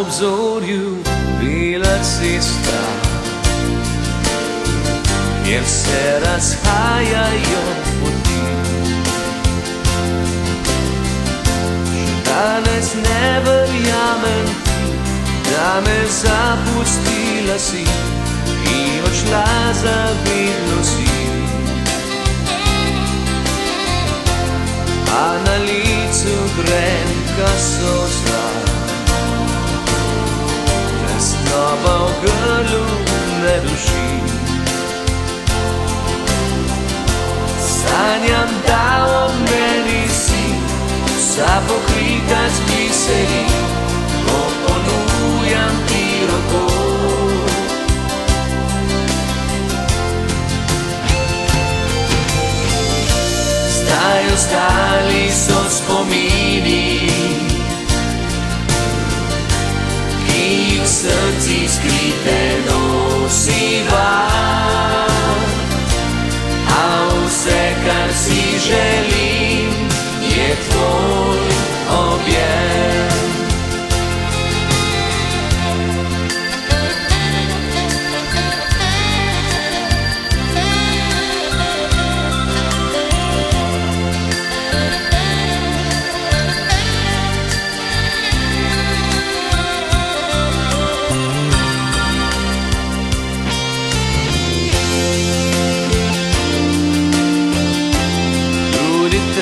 obzorju bila cesta, kjer se razhajajo poti. Še danes ne verjamem da me zapustila si in odšla za vedno si. Tesnoba v grlu ne duši. Sanjam, da ob meni si, vsa pokrita z biseri, ko ponujam ti roko. Zdaj ostali so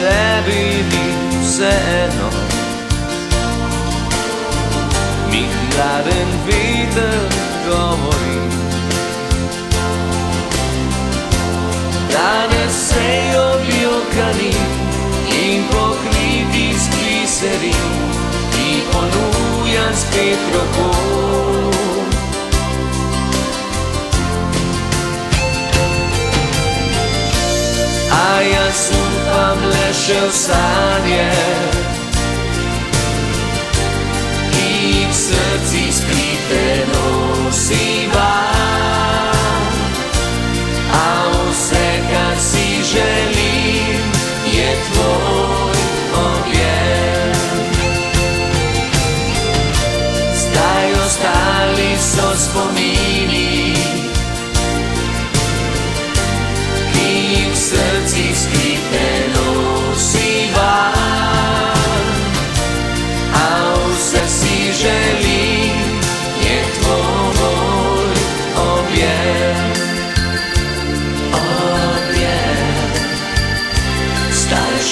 tebi ni vseeno, mi hladen veter govori. Danes se objokani in pokriti z gliseri, ti ponujam spet roko. się stanie